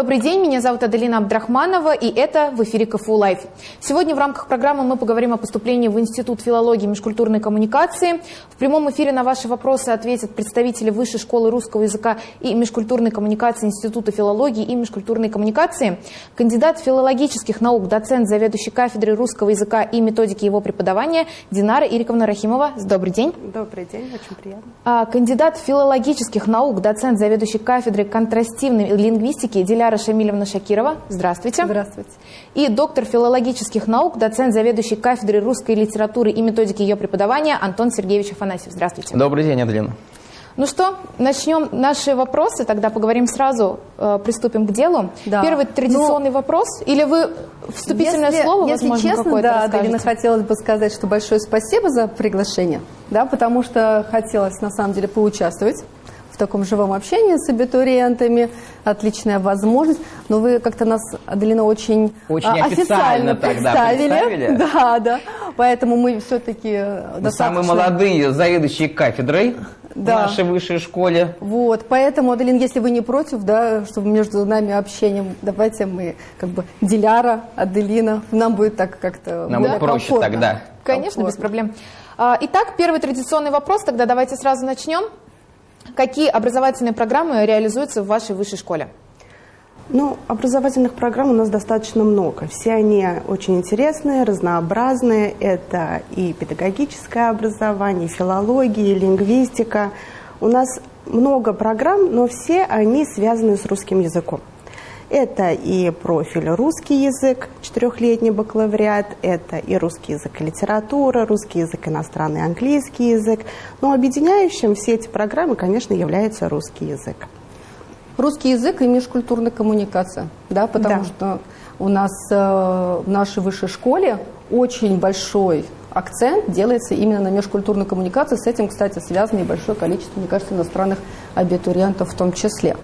Добрый день, меня зовут Аделина Абдрахманова, и это в эфире КФУ Live. Сегодня в рамках программы мы поговорим о поступлении в Институт филологии и межкультурной коммуникации. В прямом эфире на ваши вопросы ответят представители Высшей школы русского языка и межкультурной коммуникации Института филологии и межкультурной коммуникации, кандидат филологических наук, доцент, заведующий кафедрой русского языка и методики его преподавания Динара Ириковна Рахимова. Добрый день. Добрый день, очень приятно. А, кандидат филологических наук, доцент, заведующий кафедрой контрастивной лингвистики Диляра Шамилевна Шакирова. Здравствуйте. Здравствуйте. И доктор филологических наук, доцент, заведующий кафедрой русской литературы и методики ее преподавания Антон Сергеевич Афанасьев. Здравствуйте. Добрый день, Аделина. Ну что, начнем наши вопросы, тогда поговорим сразу, э, приступим к делу. Да. Первый традиционный ну, вопрос, или вы вступительное если, слово, если возможно, честно, да, Аделина, хотелось бы сказать, что большое спасибо за приглашение, да, потому что хотелось, на самом деле, поучаствовать таком живом общении с абитуриентами, отличная возможность. Но вы как-то нас, Аделина, очень, очень а, официально, официально представили. представили. Да, да. Поэтому мы все-таки достаточно... Самые молодые заведующие кафедрой да. в нашей высшей школе. Вот, поэтому, Аделин, если вы не против, да, чтобы между нами общением, давайте мы как бы Диляра, Аделина, нам будет так как-то Нам будет проще комфортно. тогда. Конечно, комфортно. без проблем. А, итак, первый традиционный вопрос, тогда давайте сразу начнем. Какие образовательные программы реализуются в вашей высшей школе? Ну, образовательных программ у нас достаточно много. Все они очень интересные, разнообразные. Это и педагогическое образование, и филология, и лингвистика. У нас много программ, но все они связаны с русским языком. Это и профиль русский язык, четырехлетний бакалавриат, это и русский язык и литература, русский язык, иностранный английский язык. Но объединяющим все эти программы, конечно, является русский язык. Русский язык и межкультурная коммуникация, да, потому да. что у нас э, в нашей высшей школе очень большой акцент делается именно на межкультурную коммуникацию. С этим, кстати, связано и большое количество, мне кажется, иностранных абитуриентов в том числе.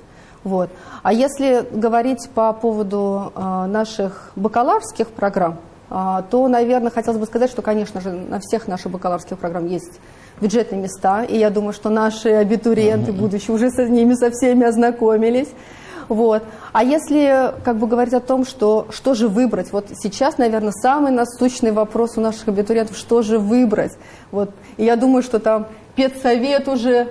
Вот. А если говорить по поводу э, наших бакалаврских программ, э, то, наверное, хотелось бы сказать, что, конечно же, на всех наших бакалаврских программ есть бюджетные места, и я думаю, что наши абитуриенты, будущие, уже с ними со всеми ознакомились. Вот. А если как бы говорить о том, что, что же выбрать, вот сейчас, наверное, самый насущный вопрос у наших абитуриентов, что же выбрать. Вот. И я думаю, что там педсовет уже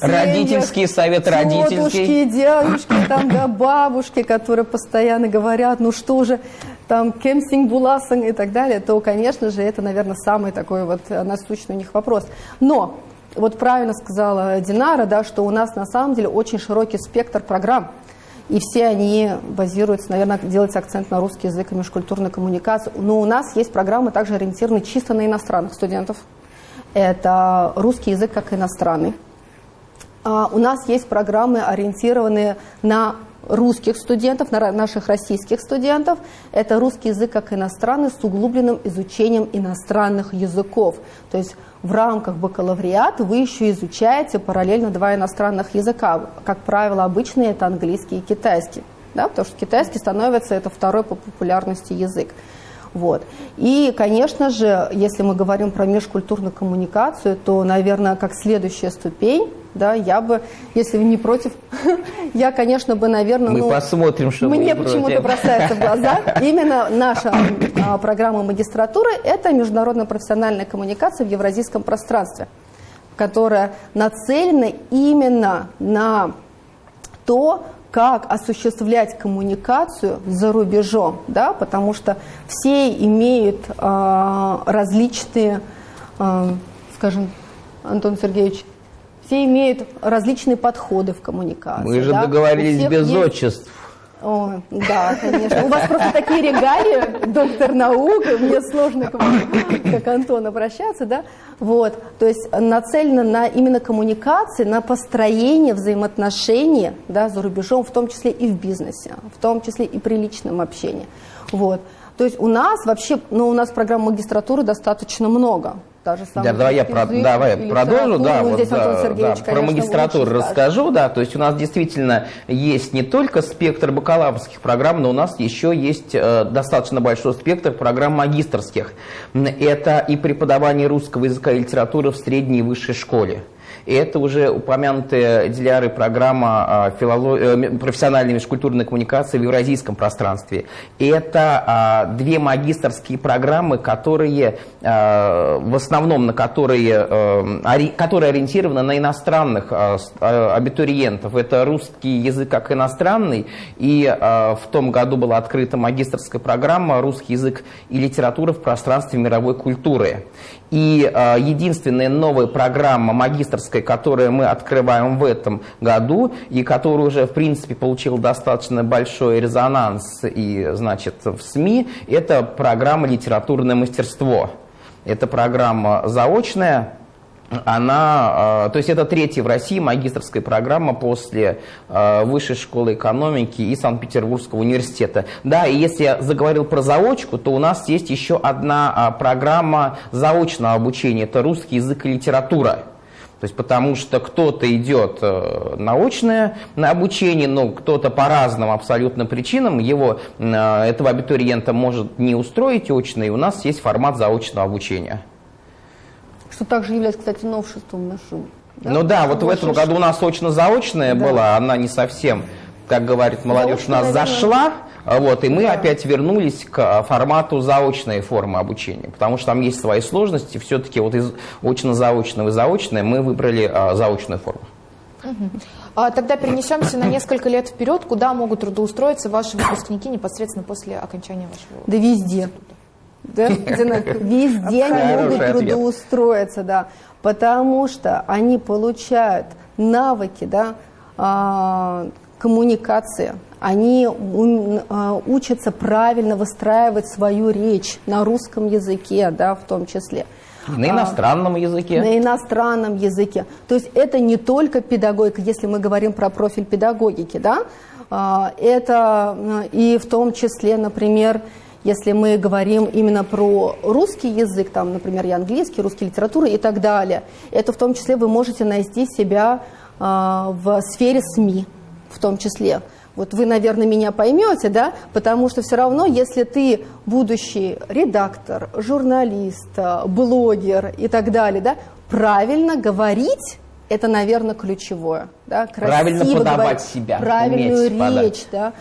Родительский совет родительский. Тетушки, дядюшки, там, да, бабушки, которые постоянно говорят, ну что же, там, кемсинг, буласан и так далее, то, конечно же, это, наверное, самый такой вот насущный у них вопрос. Но, вот правильно сказала Динара, да, что у нас на самом деле очень широкий спектр программ. И все они базируются, наверное, делается акцент на русский язык и межкультурную коммуникацию. Но у нас есть программы также ориентированы чисто на иностранных студентов. Это русский язык как иностранный. А у нас есть программы, ориентированные на русских студентов, на наших российских студентов. Это русский язык как иностранный с углубленным изучением иностранных языков. То есть в рамках бакалавриата вы еще изучаете параллельно два иностранных языка. Как правило, обычные это английский и китайский. Да, потому что китайский становится это второй по популярности язык. Вот. И, конечно же, если мы говорим про межкультурную коммуникацию, то, наверное, как следующая ступень, да, я бы, если вы не против, я, конечно, бы, наверное... Мы ну, посмотрим, что Мне почему-то бросается в глаза. Именно наша а, программа магистратуры – это международная профессиональная коммуникация в евразийском пространстве, которая нацелена именно на то, как осуществлять коммуникацию за рубежом, да, потому что все имеют э, различные, э, скажем, Антон Сергеевич, все имеют различные подходы в коммуникации. Мы же да? договорились без есть... отчеств. О, да, конечно. У вас просто такие регалии, доктор наук, мне сложно к вам, как Антон, обращаться, да? Вот, то есть нацелено на именно коммуникации, на построение взаимоотношений, да, за рубежом, в том числе и в бизнесе, в том числе и при личном общении. Вот. То есть у нас вообще, ну, у нас программ магистратуры достаточно много та же самая. Да, давай я, про, давай продолжу, да, вот, здесь да, да, про магистратуру расскажу, да, то есть у нас действительно есть не только спектр бакалаврских программ, но у нас еще есть э, достаточно большой спектр программ магистрских. Это и преподавание русского языка и литературы в средней и высшей школе. И это уже упомянутая Диляры программа филолог... Э, профессиональной межкультурной коммуникации в евразийском пространстве. Это две магистрские программы, которые в основном на которые, которые ориентированы на иностранных абитуриентов. Это русский язык как иностранный, и в том году была открыта магистрская программа «Русский язык и литература в пространстве мировой культуры». И э, единственная новая программа магистрская, которую мы открываем в этом году, и которая уже, в принципе, получила достаточно большой резонанс и, значит, в СМИ, это программа «Литературное мастерство». Это программа заочная, она, э, то есть это третья в России магистрская программа после э, Высшей школы экономики и Санкт-Петербургского университета. Да, и если я заговорил про заочку, то у нас есть еще одна а, программа заочного обучения, это русский язык и литература. То есть потому что кто-то идет э, научное на обучение, но кто-то по разным абсолютно причинам его, этого абитуриента может не устроить очно, и у нас есть формат заочного обучения что также является, кстати, новшеством нашим. Да? Ну да, вот в этом году у нас очно-заочная да. была, она не совсем, как говорит молодежь, у нас зашла, вот, и мы да. опять вернулись к а, формату заочной формы обучения, потому что там есть свои сложности, все-таки вот из очно-заочного и заочное мы выбрали а, заочную форму. Угу. А, тогда перенесемся на несколько лет вперед, куда могут трудоустроиться ваши выпускники непосредственно после окончания вашего Да везде. Да? Везде они могут трудоустроиться, да, потому что они получают навыки, да, а, коммуникации, они а, учатся правильно выстраивать свою речь на русском языке, да, в том числе. На иностранном а, языке. На иностранном языке. То есть это не только педагогика, если мы говорим про профиль педагогики, да, а, это и в том числе, например, если мы говорим именно про русский язык, там, например, и английский, русский литература и так далее, это в том числе вы можете найти себя э, в сфере СМИ, в том числе. Вот вы, наверное, меня поймете, да, потому что все равно, если ты будущий редактор, журналист, блогер и так далее, да, правильно говорить это, наверное, ключевое. Да? Красиво правильно подавать говорить, себя. Правильную речь, подать. да.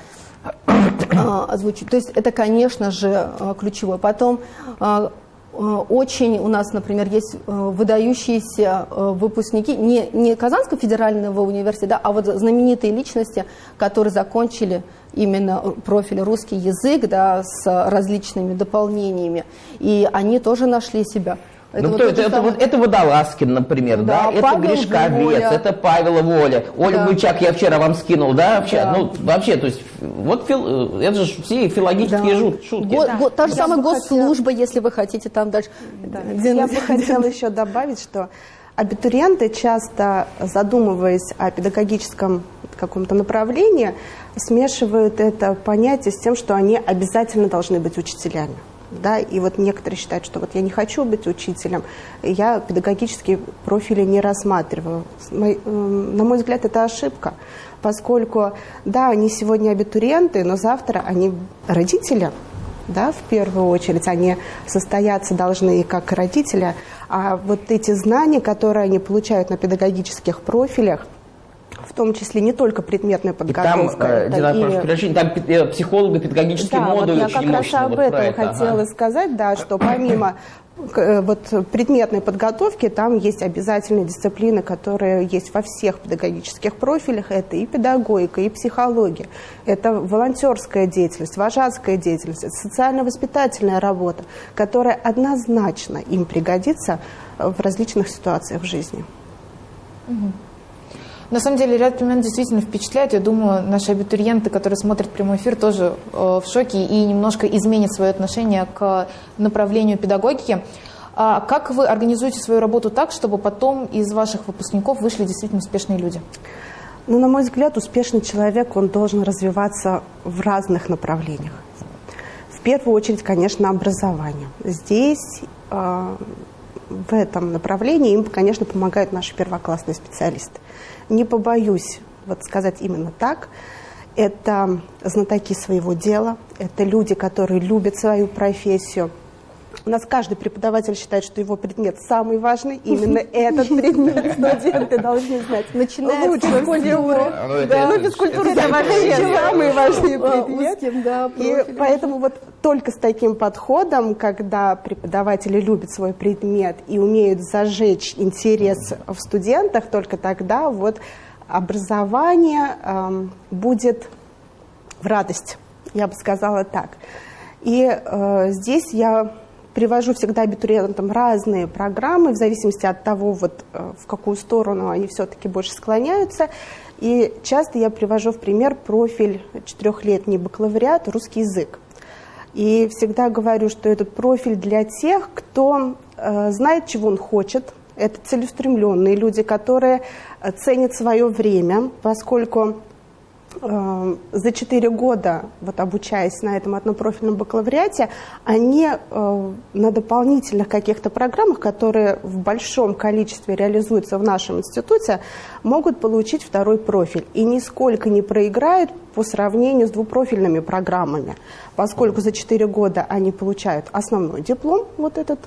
А, озвучить. То есть это, конечно же, а, ключевое. Потом а, очень у нас, например, есть выдающиеся выпускники не, не Казанского федерального университета, а вот знаменитые личности, которые закончили именно профиль русский язык да, с различными дополнениями. И они тоже нашли себя. Это, ну, вот это, это, вот, это Водолазкин, например, да, да? это Гришковец, это Павел Воля, Оля да. Бычак я вчера вам скинул, да, вообще, да. ну, вообще, то есть, вот фил, это же все филологические да. шутки. Го, да. го, та же я самая госслужба, хотела... если вы хотите там дальше. Да. Я бы хотела еще добавить, что абитуриенты часто, задумываясь о педагогическом каком-то направлении, смешивают это понятие с тем, что они обязательно должны быть учителями да, и вот некоторые считают, что вот я не хочу быть учителем, я педагогические профили не рассматриваю. На мой взгляд, это ошибка, поскольку, да, они сегодня абитуриенты, но завтра они родители, да, в первую очередь, они состояться должны как родители, а вот эти знания, которые они получают на педагогических профилях, том числе не только предметная подготовка. И там, э, Дина, и... прошу там э, психолого-педагогический да, модуль вот я как раз об вот этом это, хотела ага. сказать, да, что помимо э, вот предметной подготовки там есть обязательные дисциплины, которые есть во всех педагогических профилях. Это и педагогика, и психология, это волонтерская деятельность, вожатская деятельность, социально-воспитательная работа, которая однозначно им пригодится в различных ситуациях в жизни. Угу. На самом деле ряд пример действительно впечатляет. Я думаю, наши абитуриенты, которые смотрят прямой эфир, тоже э, в шоке и немножко изменят свое отношение к направлению педагогики. А как вы организуете свою работу так, чтобы потом из ваших выпускников вышли действительно успешные люди? Ну, на мой взгляд, успешный человек, он должен развиваться в разных направлениях. В первую очередь, конечно, образование. Здесь, э, в этом направлении, им, конечно, помогают наши первоклассные специалисты. Не побоюсь вот сказать именно так, это знатоки своего дела, это люди, которые любят свою профессию, У нас каждый преподаватель считает, что его предмет самый важный. Именно этот предмет студенты должны знать Начиная лучше всего. Ну, физкультура это вообще самый важный предмет. И поэтому вот только с таким подходом, когда преподаватели любят свой предмет и умеют зажечь интерес в студентах, только тогда вот образование эм, будет в радость, я бы сказала так. И э, здесь я привожу всегда абитуриентам разные программы, в зависимости от того, вот, э, в какую сторону они все-таки больше склоняются. И часто я привожу в пример профиль четырехлетний бакалавриат русский язык. И всегда говорю, что этот профиль для тех, кто э, знает, чего он хочет. Это целеустремленные люди, которые э, ценят свое время, поскольку за 4 года, вот обучаясь на этом однопрофильном бакалавриате, они э, на дополнительных каких-то программах, которые в большом количестве реализуются в нашем институте, могут получить второй профиль. И нисколько не проиграют по сравнению с двупрофильными программами, поскольку за 4 года они получают основной диплом, вот этот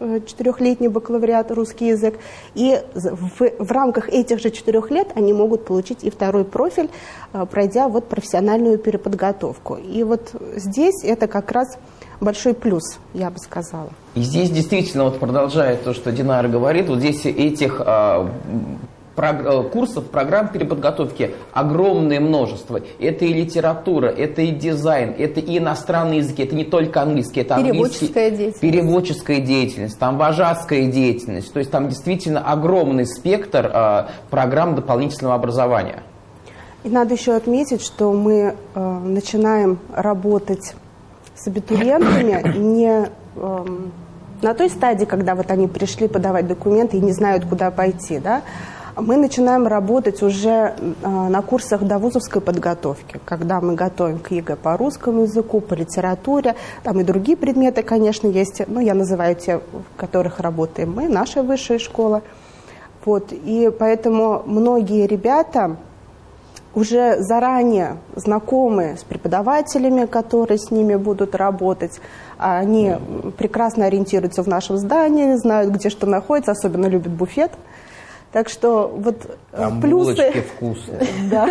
э, четырехлетний бакалавриат русский язык, и в, в рамках этих же четырех лет они могут получить и второй профиль, э, пройдя вот профессиональную переподготовку. И вот здесь это как раз большой плюс, я бы сказала. И здесь действительно, вот продолжая то, что Динара говорит, вот здесь этих а, Э, курсов, программ переподготовки огромное множество. Это и литература, это и дизайн, это и иностранные языки, это не только английский, это переводческая деятельность. переводческая деятельность, там вожатская деятельность. То есть там действительно огромный спектр э, программ дополнительного образования. И надо еще отметить, что мы э, начинаем работать с абитуриентами не э, на той стадии, когда вот они пришли подавать документы и не знают, куда пойти, да, мы начинаем работать уже а, на курсах довузовской подготовки, когда мы готовим к ЕГЭ по русскому языку, по литературе, там и другие предметы, конечно, есть, ну, я называю те, в которых работаем мы, наша высшая школа. Вот, и поэтому многие ребята уже заранее знакомы с преподавателями, которые с ними будут работать. Они прекрасно ориентируются в нашем здании, знают, где что находится, особенно любят буфет. Так что вот э, Там плюсы, вкусные. да,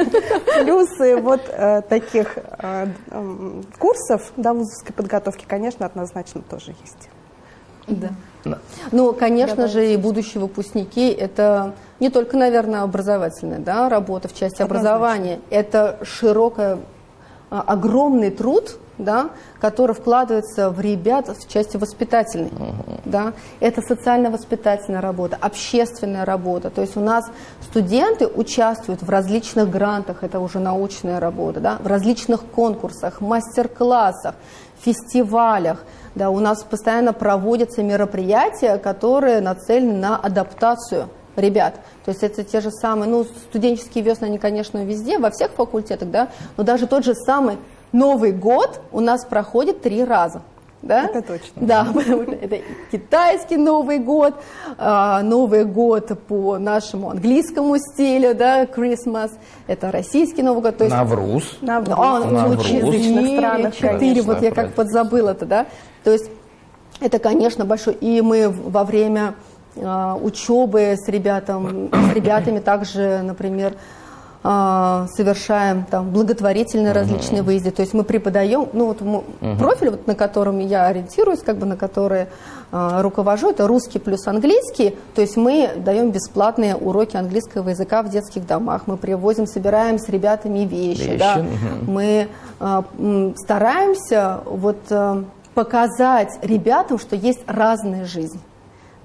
плюсы вот э, таких э, э, курсов да, вузовской подготовки, конечно, однозначно тоже есть. Да. да. Ну, конечно Давайте. же, и будущие выпускники – это не только, наверное, образовательная да, работа в части Однозначно. образования, это широкая, а, огромный труд, да, который вкладывается в ребят в части воспитательной. Uh-huh. Да. Это социально-воспитательная работа, общественная работа. То есть у нас студенты участвуют в различных грантах, это уже научная работа, да, в различных конкурсах, мастер-классах, фестивалях. Да, у нас постоянно проводятся мероприятия, которые нацелены на адаптацию ребят. То есть это те же самые, ну, студенческие весны, они, конечно, везде, во всех факультетах, да, но даже тот же самый Новый год у нас проходит три раза. Да? Это точно. Да, потому что это китайский Новый год, а, Новый год по нашему английскому стилю, да, Christmas, это российский Новый год. То есть, Навруз. Навруз. А, Навруз. Четыре, странах. Четыре, вот я как подзабыла это, да. То есть это, конечно, большой. И мы во время а, учебы с, ребятам, с ребятами также, например, совершаем там благотворительные uh-huh. различные выезды. То есть мы преподаем, ну вот мы, профиль, вот, на котором я ориентируюсь, как бы на который э, руковожу, это русский плюс английский. То есть мы даем бесплатные уроки английского языка в детских домах. Мы привозим, собираем с ребятами вещи. вещи. Да. Uh-huh. Мы э, стараемся вот э, показать ребятам, что есть разная жизнь.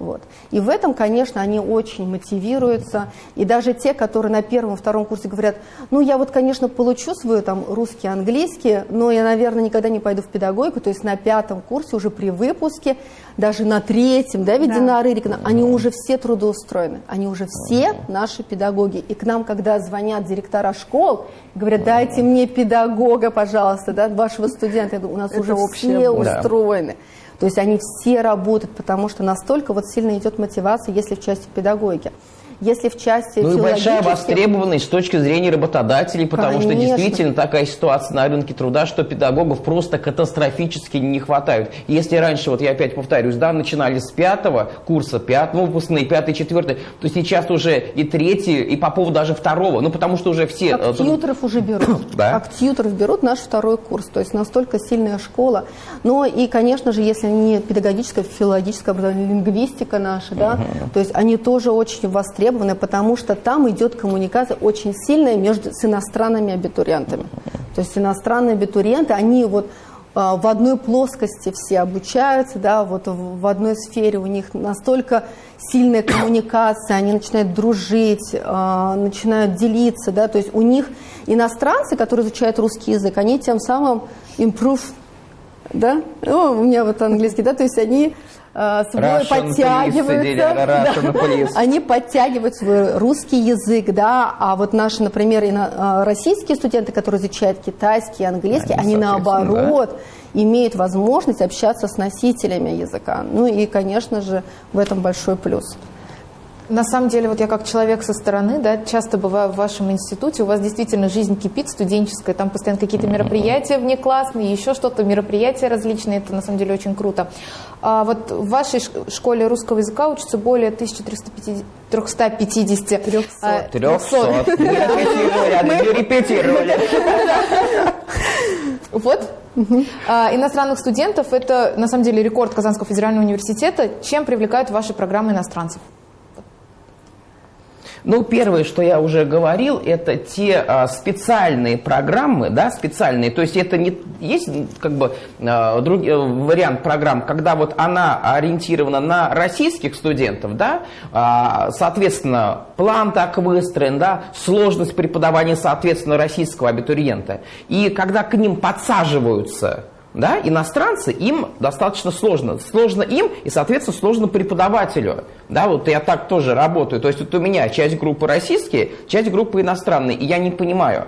Вот. И в этом, конечно, они очень мотивируются. И даже те, которые на первом, втором курсе говорят, ну, я вот, конечно, получу свой там русский, английский, но я, наверное, никогда не пойду в педагогику. То есть на пятом курсе уже при выпуске, даже на третьем, да, ведь да. Динара Ирикна, они уже все трудоустроены, они уже все наши педагоги. И к нам, когда звонят директора школ, говорят, дайте мне педагога, пожалуйста, да, вашего студента, у нас Это уже все устроены. То есть они все работают, потому что настолько вот сильно идет мотивация, если в части педагогики. Если в части Ну и большая востребованность с точки зрения работодателей, потому Конечно. что действительно такая ситуация на рынке труда, что педагогов просто катастрофически не хватает. Если раньше, вот я опять повторюсь, да, начинали с пятого курса, пятого выпускные, пятый, четвертый, то сейчас уже и третий, и по поводу даже второго, ну потому что уже все... Как э, тьютеров уже берут. Да? Как тьютеров берут наш второй курс, то есть настолько сильная школа. Но и, конечно же, если не педагогическая, филологическая образование, лингвистика наша, да, то есть они тоже очень востребованы, потому что там идет коммуникация очень сильная между с иностранными абитуриентами. То есть иностранные абитуриенты, они вот а, в одной плоскости все обучаются, да, вот в одной сфере у них настолько сильная коммуникация, они начинают дружить, а, начинают делиться, да, то есть у них иностранцы, которые изучают русский язык, они тем самым improve, да, ну, у меня вот английский, да, то есть они свой Russian подтягиваются, да, они подтягивают свой русский язык, да, а вот наши, например, ино, российские студенты, которые изучают китайский, английский, они, они наоборот да. имеют возможность общаться с носителями языка. Ну и, конечно же, в этом большой плюс. На самом деле, вот я как человек со стороны, да, часто бываю в вашем институте, у вас действительно жизнь кипит студенческая, там постоянно какие-то мероприятия внеклассные, еще что-то, мероприятия различные, это на самом деле очень круто. А вот в вашей школе русского языка учатся более 1350 350 300. 300. Мы репетировали. Вот. А, иностранных студентов – это, на самом деле, рекорд Казанского федерального университета. Чем привлекают ваши программы иностранцев? Ну, первое, что я уже говорил, это те а, специальные программы, да, специальные, то есть это не есть как бы а, друг, э, вариант программ, когда вот она ориентирована на российских студентов, да, а, соответственно, план так выстроен, да, сложность преподавания, соответственно, российского абитуриента, и когда к ним подсаживаются да, иностранцы, им достаточно сложно. Сложно им и, соответственно, сложно преподавателю. Да, вот я так тоже работаю. То есть вот у меня часть группы российские, часть группы иностранные, и я не понимаю.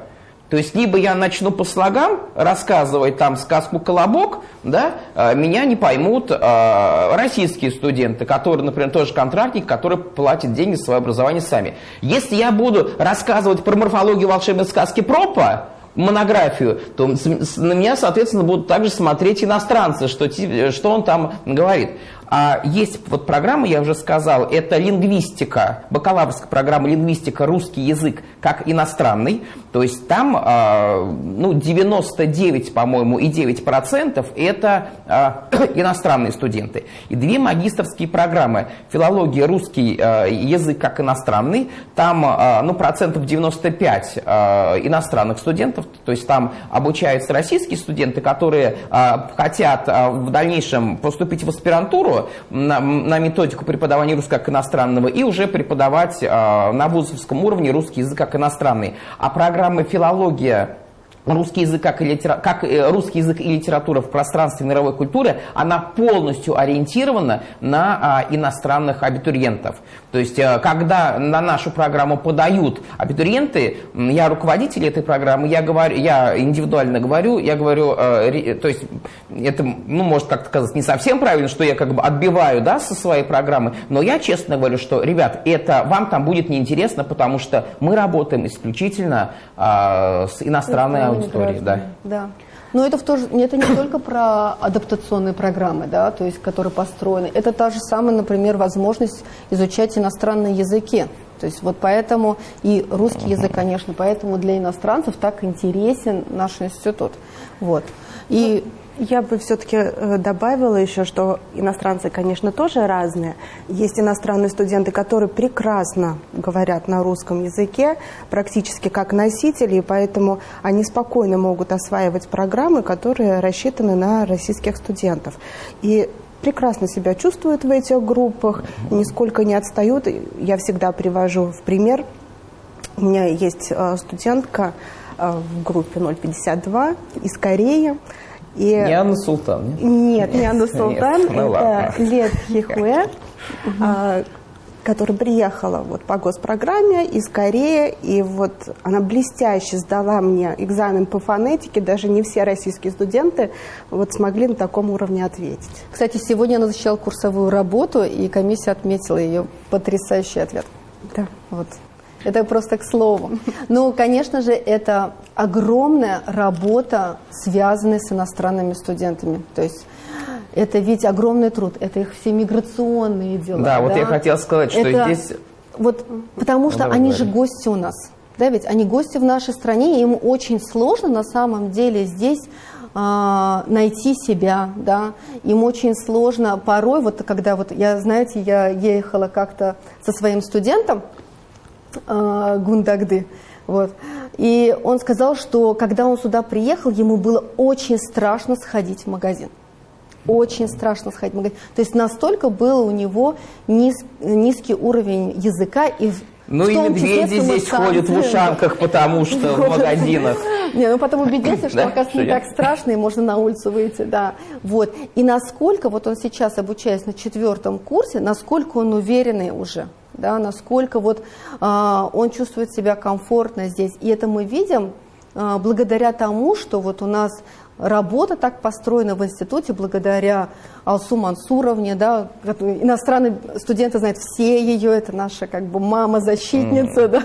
То есть либо я начну по слогам рассказывать там сказку «Колобок», да, а, меня не поймут э, российские студенты, которые, например, тоже контрактники, которые платят деньги за свое образование сами. Если я буду рассказывать про морфологию волшебной сказки Пропа, монографию, то на меня, соответственно, будут также смотреть иностранцы, что, что он там говорит. А есть вот программа, я уже сказал, это лингвистика, бакалаврская программа лингвистика, русский язык как иностранный. То есть там а, ну, 99, по-моему, и 9 процентов это а, иностранные студенты. И две магистрские программы. Филология, русский а, язык как иностранный. Там ну, процентов 95 иностранных студентов. То есть там обучаются российские студенты, которые хотят в дальнейшем поступить в аспирантуру, на, на методику преподавания русского как иностранного и уже преподавать э, на вузовском уровне русский язык как иностранный. А программы филология русский язык как, и литера... как э, русский язык и литература в пространстве мировой культуры, она полностью ориентирована на а, иностранных абитуриентов. То есть, а, когда на нашу программу подают абитуриенты, я руководитель этой программы, я, говорю, я индивидуально говорю, я говорю, а, то есть, это, ну, может как-то сказать не совсем правильно, что я как бы отбиваю, да, со своей программы, но я честно говорю, что, ребят, это вам там будет неинтересно, потому что мы работаем исключительно а, с иностранной аудитории, да. Да. Но это, в то же, это не только про адаптационные программы, да, то есть, которые построены. Это та же самая, например, возможность изучать иностранные языки. То есть вот поэтому и русский язык, конечно, поэтому для иностранцев так интересен наш институт. Вот. И я бы все-таки э, добавила еще, что иностранцы, конечно, тоже разные. Есть иностранные студенты, которые прекрасно говорят на русском языке, практически как носители, и поэтому они спокойно могут осваивать программы, которые рассчитаны на российских студентов. И прекрасно себя чувствуют в этих группах, нисколько не отстают. Я всегда привожу в пример. У меня есть э, студентка э, в группе 052 из Кореи. И... Не Анна Султан, нет? Нет, не Анна Султан, нет, ну это Лет Хихуэ, а, которая приехала вот по госпрограмме из Кореи, и вот она блестяще сдала мне экзамен по фонетике, даже не все российские студенты вот смогли на таком уровне ответить. Кстати, сегодня она защищала курсовую работу, и комиссия отметила ее потрясающий ответ. Да. Вот. Это просто к слову. Ну, конечно же, это огромная работа, связанная с иностранными студентами. То есть это ведь огромный труд, это их все миграционные дела. Да, да? вот я хотела сказать, что это, здесь... Вот, потому что ну, они говори. же гости у нас. Да, ведь они гости в нашей стране, и им очень сложно на самом деле здесь а, найти себя, да, им очень сложно порой, вот когда вот я, знаете, я ехала как-то со своим студентом Гундагды, вот, и он сказал, что когда он сюда приехал, ему было очень страшно сходить в магазин очень страшно сходить в магазин. То есть настолько был у него низ, низкий уровень языка и ну и медведи здесь ходят в ушанках, потому что в магазинах. Не, ну потом убедился, что, оказывается, не так страшно, и можно на улицу выйти, да. Вот. И насколько, вот он сейчас обучаясь на четвертом курсе, насколько он уверенный уже, да, насколько вот а, он чувствует себя комфортно здесь. И это мы видим а, благодаря тому, что вот у нас работа так построена в институте благодаря Алсу Мансуровне, да, иностранные студенты знают все ее, это наша как бы мама-защитница, mm. да,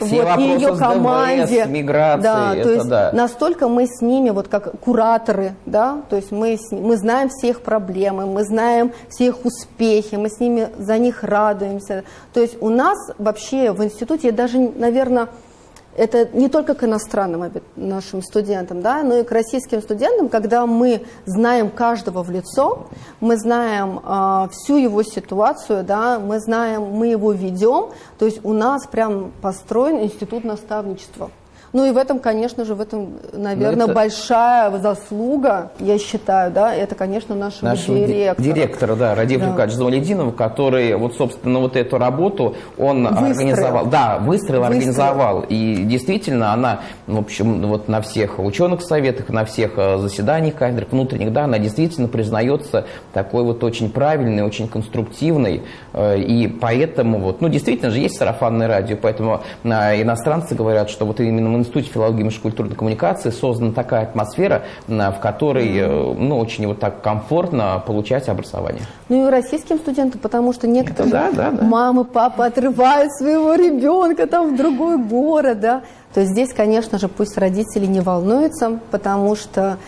все вот, и ее команде. ДВС, миграции, да, то есть да. настолько мы с ними, вот как кураторы, да, то есть мы, мы знаем все их проблемы, мы знаем все их успехи, мы с ними за них радуемся. То есть у нас вообще в институте даже, наверное, это не только к иностранным нашим студентам, да, но и к российским студентам, когда мы знаем каждого в лицо, мы знаем э, всю его ситуацию, да, мы знаем, мы его ведем, то есть у нас прям построен институт наставничества. Ну и в этом, конечно же, в этом, наверное, это... большая заслуга, я считаю, да, это, конечно, нашего, нашего директора. Директора, да, Радив да. Джавалединова, который, вот, собственно, вот эту работу он выстроил. организовал. Да, выстроил, выстроил, организовал. И действительно, она, в общем, вот на всех ученых советах, на всех э, заседаниях кафедры внутренних, да, она действительно признается такой вот очень правильной, очень конструктивной. Э, и поэтому, вот, ну, действительно же есть сарафанное радио, поэтому э, иностранцы говорят, что вот именно Институте филологии и межкультурной коммуникации создана такая атмосфера, в которой э, ну, очень вот так комфортно получать образование. Ну и российским студентам, потому что некоторые да, да, да. мамы, папы отрывают своего ребенка там в другой город, да, то здесь, конечно же, пусть родители не волнуются, потому что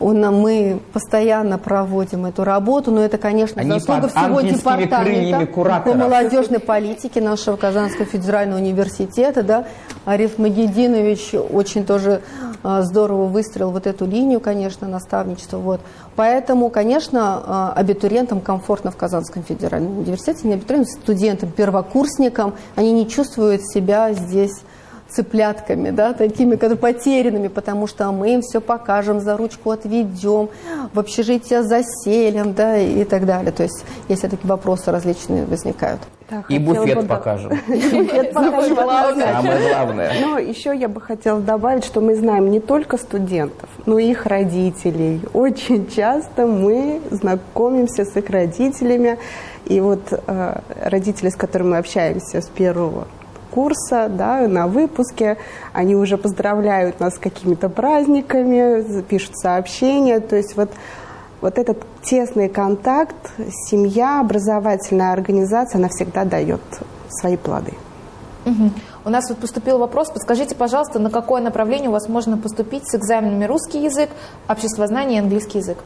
он, мы постоянно проводим эту работу, но это, конечно, Они заслуга всего департамента по молодежной политике нашего Казанского федерального университета. Да. Ариф Магединович очень тоже а, здорово выстроил вот эту линию, конечно, наставничества. Вот. Поэтому, конечно, а, абитуриентам комфортно в Казанском федеральном университете, не абитуриентам, студентам, первокурсникам, они не чувствуют себя здесь цыплятками, да, такими которые потерянными, потому что мы им все покажем, за ручку отведем, в общежитие заселим, да, и так далее. То есть, если такие вопросы различные возникают. Да, и буфет бы, покажем. Буфет покажем. Самое главное. Но еще я бы хотела добавить, что мы знаем не только студентов, но и их родителей. Очень часто мы знакомимся с их родителями. И вот э, родители, с которыми мы общаемся с первого курса, да, на выпуске. Они уже поздравляют нас с какими-то праздниками, пишут сообщения. То есть вот, вот этот тесный контакт, семья, образовательная организация, она всегда дает свои плоды. Угу. У нас вот поступил вопрос. Подскажите, пожалуйста, на какое направление у вас можно поступить с экзаменами русский язык, обществознание и английский язык?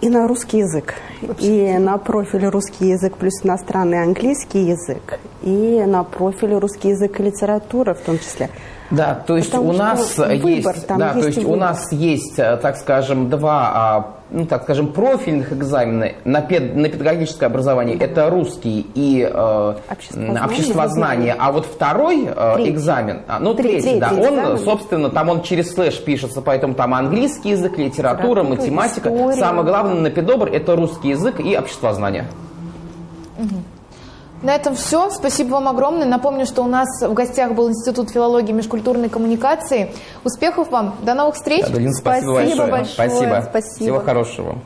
И на русский язык, и на профиле русский язык плюс иностранный английский язык, и на профиле русский язык и литература в том числе. Да, то есть Потому у нас выбор, есть, да, есть то есть у нас есть, э, так скажем, два, а, ну так скажем, профильных экзамена на, пед, на педагогическое образование. Это русский и э, обществознание. А вот второй э, экзамен, а, ну третий, третий да, он, экзамен. собственно, там он через слэш пишется, поэтому там английский язык, литература, математика. История. Самое главное на педобр это русский язык и обществознание. Угу. На этом все. Спасибо вам огромное. Напомню, что у нас в гостях был Институт филологии и межкультурной коммуникации. Успехов вам. До новых встреч. Адалин, спасибо, спасибо большое. большое. Спасибо. спасибо. Всего хорошего.